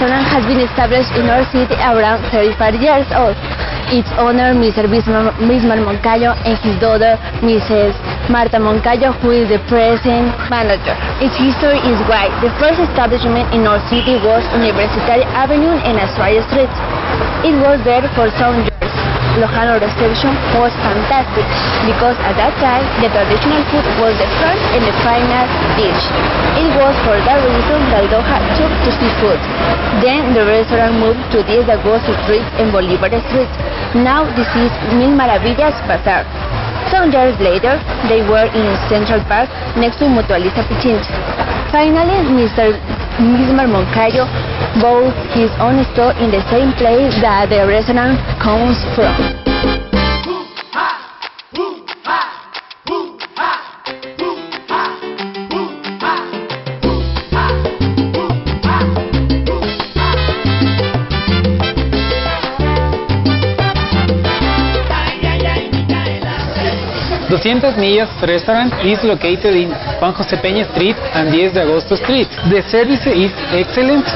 been established in our city around 35 years old. Its owner, Mr. Bismar, Moncayo, and his daughter, Mrs. Marta Moncayo, who is the present manager. Its history is wide. The first establishment in our city was University Avenue and Astoria Street. It was there for some years. Lojano reception was fantastic because at that time the traditional food was the first and the final dish. It was for that reason that Loja took to seafood. Then the restaurant moved to de Agosto Street and Bolivar Street. Now this is Mil Maravillas Bazaar. Some years later, they were in Central Park next to Mutualista Pichincha. Finally, Mr. Bismar Moncayo bought his own store in the same place that the restaurant comes from. Doscientas Millas Restaurant is located in Juan José Peña Street and 10 de Agosto Street. The service is excellent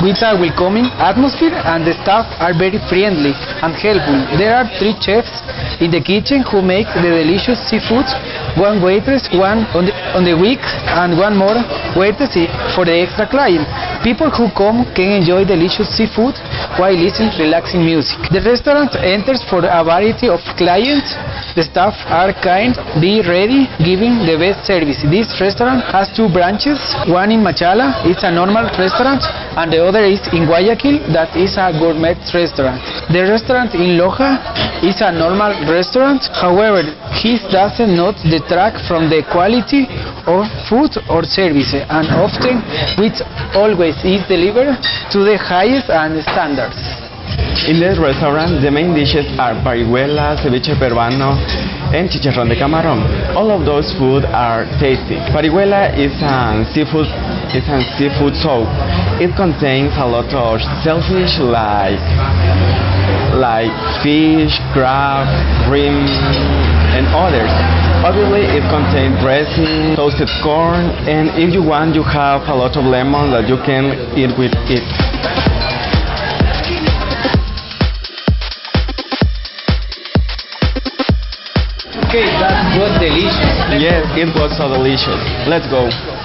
with a welcoming atmosphere and the staff are very friendly and helpful. There are three chefs in the kitchen who make the delicious seafood, one waitress, one on the, on the week and one more waitress for the extra client. People who come can enjoy delicious seafood while listening to relaxing music. The restaurant enters for a variety of clients. The staff are kind, be ready, giving the best service. This restaurant has two branches, one in Machala, it's a normal restaurant, and the other is in Guayaquil, that is a gourmet restaurant. The restaurant in Loja is a normal restaurant, however, his doesn't not detract from the quality of food or service, and often, which always is delivered to the highest and standards. In this restaurant, the main dishes are parihuela, ceviche peruano, and chicharrón de camarón. All of those food are tasty. Parihuela is a seafood is a seafood soup. It contains a lot of shellfish like like fish, crab, shrimp, and others. Obviously, it contains dressing, toasted corn, and if you want, you have a lot of lemon that you can eat with it. Okay, that was delicious. Yes, it was so delicious. Let's go.